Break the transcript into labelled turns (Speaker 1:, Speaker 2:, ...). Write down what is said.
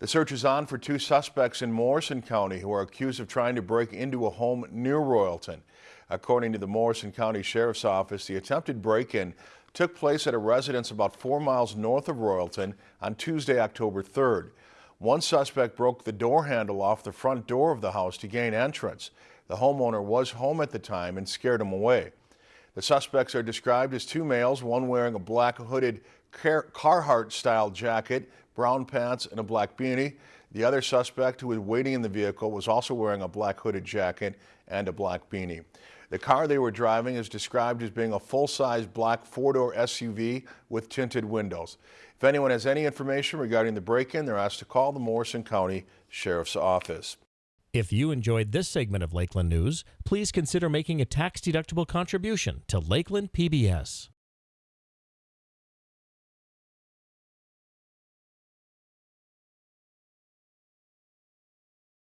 Speaker 1: The search is on for two suspects in Morrison County who are accused of trying to break into a home near Royalton. According to the Morrison County Sheriff's Office, the attempted break-in took place at a residence about four miles north of Royalton on Tuesday, October 3rd. One suspect broke the door handle off the front door of the house to gain entrance. The homeowner was home at the time and scared him away. The suspects are described as two males, one wearing a black hooded Carhartt style jacket, brown pants, and a black beanie. The other suspect who was waiting in the vehicle was also wearing a black hooded jacket and a black beanie. The car they were driving is described as being a full-size black four-door SUV with tinted windows. If anyone has any information regarding the break-in, they're asked to call the Morrison County Sheriff's Office.
Speaker 2: If you enjoyed this segment of Lakeland News, please consider making a tax-deductible contribution to Lakeland PBS.